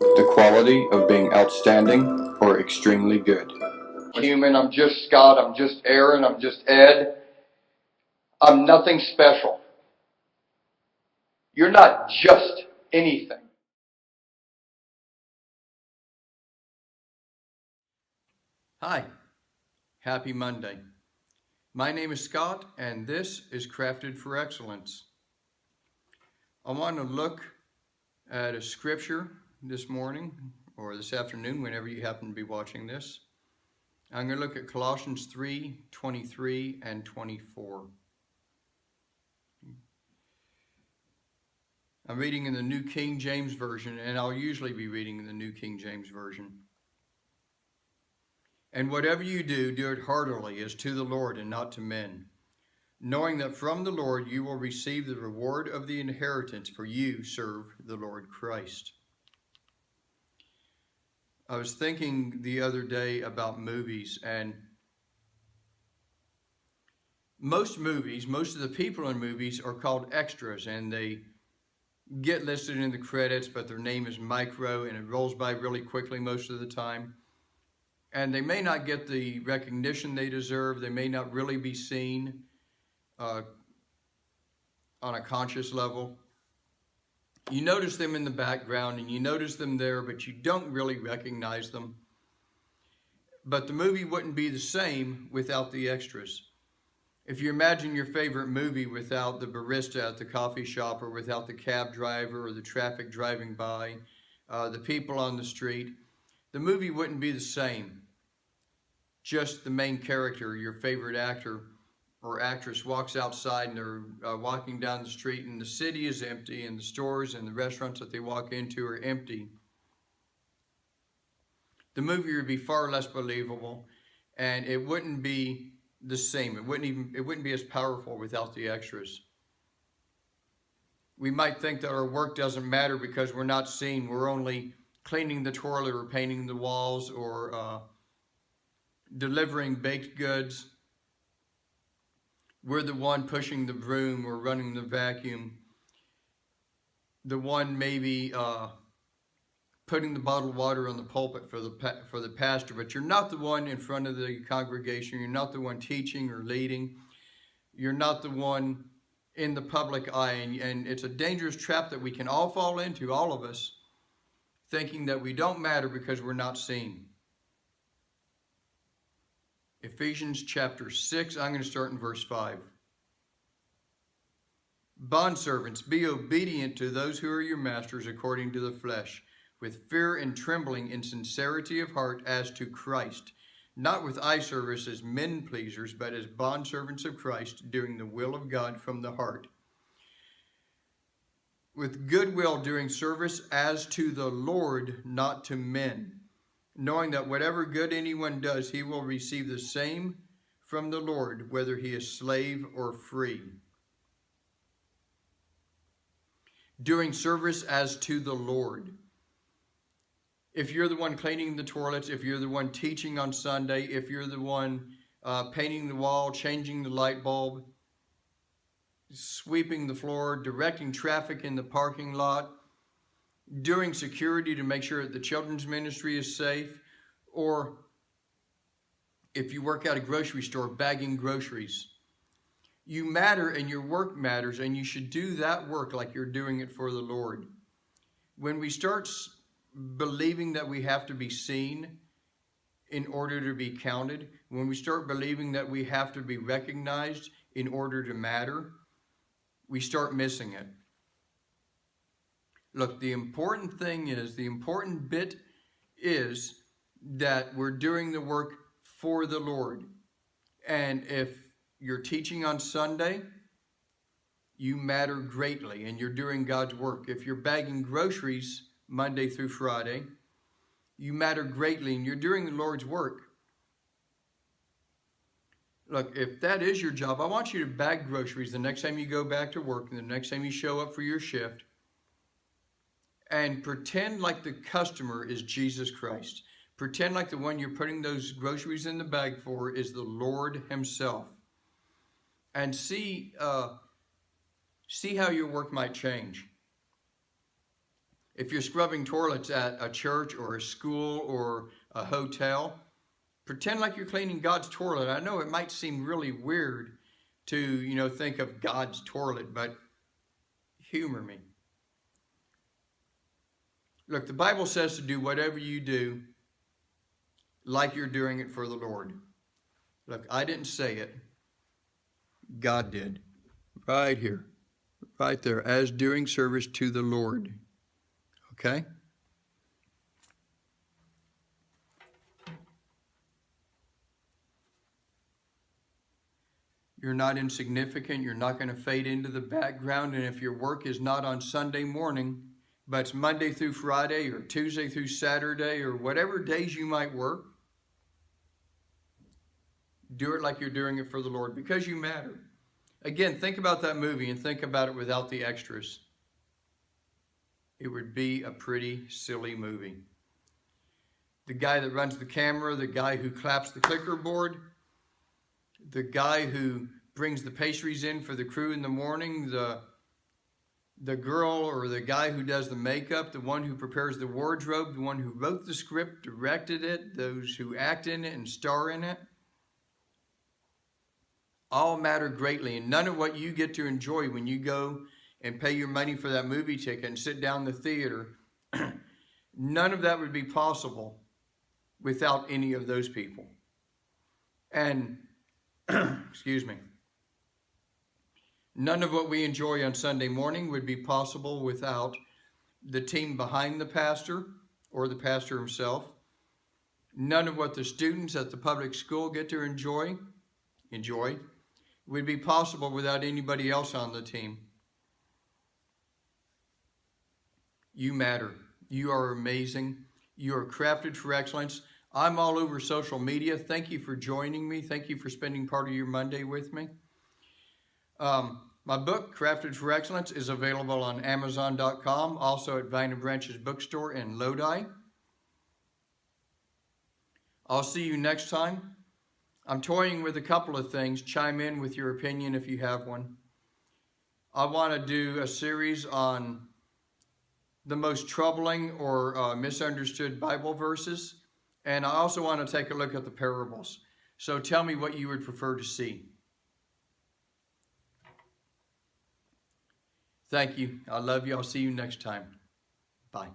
the quality of being outstanding or extremely good. Human, I'm just Scott, I'm just Aaron, I'm just Ed. I'm nothing special. You're not just anything. Hi, happy Monday. My name is Scott and this is Crafted for Excellence. I want to look at a scripture this morning or this afternoon whenever you happen to be watching this. I'm going to look at Colossians 3, 23 and 24. I'm reading in the New King James Version and I'll usually be reading in the New King James Version. And whatever you do, do it heartily as to the Lord and not to men, knowing that from the Lord you will receive the reward of the inheritance, for you serve the Lord Christ. I was thinking the other day about movies and most movies, most of the people in movies are called extras and they get listed in the credits, but their name is micro and it rolls by really quickly most of the time and they may not get the recognition they deserve. They may not really be seen uh, on a conscious level. You notice them in the background and you notice them there, but you don't really recognize them. But the movie wouldn't be the same without the extras. If you imagine your favorite movie without the barista at the coffee shop or without the cab driver or the traffic driving by, uh, the people on the street, the movie wouldn't be the same. Just the main character, your favorite actor or actress walks outside and they're uh, walking down the street and the city is empty and the stores and the restaurants that they walk into are empty. The movie would be far less believable and it wouldn't be the same. It wouldn't even, it wouldn't be as powerful without the extras. We might think that our work doesn't matter because we're not seen. We're only cleaning the toilet or painting the walls or uh, delivering baked goods. We're the one pushing the broom or running the vacuum. The one maybe uh, putting the bottled water on the pulpit for the for the pastor, but you're not the one in front of the congregation. You're not the one teaching or leading. You're not the one in the public eye, and, and it's a dangerous trap that we can all fall into, all of us, thinking that we don't matter because we're not seen. Ephesians chapter 6, I'm going to start in verse 5. Bondservants, be obedient to those who are your masters according to the flesh, with fear and trembling in sincerity of heart as to Christ, not with eye service as men pleasers, but as bondservants of Christ, doing the will of God from the heart with goodwill doing service as to the Lord, not to men, knowing that whatever good anyone does, he will receive the same from the Lord, whether he is slave or free. Doing service as to the Lord. If you're the one cleaning the toilets, if you're the one teaching on Sunday, if you're the one uh, painting the wall, changing the light bulb, sweeping the floor, directing traffic in the parking lot, doing security to make sure that the children's ministry is safe, or if you work at a grocery store, bagging groceries. You matter and your work matters and you should do that work like you're doing it for the Lord. When we start believing that we have to be seen in order to be counted, when we start believing that we have to be recognized in order to matter, we start missing it. Look, the important thing is, the important bit is that we're doing the work for the Lord. And if you're teaching on Sunday, you matter greatly and you're doing God's work. If you're bagging groceries Monday through Friday, you matter greatly and you're doing the Lord's work. Look, if that is your job, I want you to bag groceries the next time you go back to work and the next time you show up for your shift and pretend like the customer is Jesus Christ. Pretend like the one you're putting those groceries in the bag for is the Lord himself. And see, uh, see how your work might change. If you're scrubbing toilets at a church or a school or a hotel, pretend like you're cleaning God's toilet. I know it might seem really weird to, you know, think of God's toilet, but humor me. Look, the Bible says to do whatever you do like you're doing it for the Lord. Look, I didn't say it. God did. Right here. Right there. As doing service to the Lord. Okay? You're not insignificant. You're not going to fade into the background. And if your work is not on Sunday morning, but it's Monday through Friday or Tuesday through Saturday or whatever days you might work, do it like you're doing it for the Lord because you matter. Again, think about that movie and think about it without the extras. It would be a pretty silly movie. The guy that runs the camera, the guy who claps the clicker board, the guy who brings the pastries in for the crew in the morning, the the girl or the guy who does the makeup, the one who prepares the wardrobe, the one who wrote the script, directed it, those who act in it and star in it, all matter greatly. And none of what you get to enjoy when you go and pay your money for that movie ticket and sit down in the theater, none of that would be possible without any of those people. And excuse me. None of what we enjoy on Sunday morning would be possible without the team behind the pastor or the pastor himself. None of what the students at the public school get to enjoy, enjoy, would be possible without anybody else on the team. You matter. You are amazing. You are crafted for excellence. I'm all over social media. Thank you for joining me. Thank you for spending part of your Monday with me. Um, my book, Crafted for Excellence, is available on Amazon.com, also at Vine and Branches Bookstore in Lodi. I'll see you next time. I'm toying with a couple of things. Chime in with your opinion if you have one. I want to do a series on the most troubling or uh, misunderstood Bible verses. And I also want to take a look at the parables. So tell me what you would prefer to see. Thank you. I love you. I'll see you next time. Bye.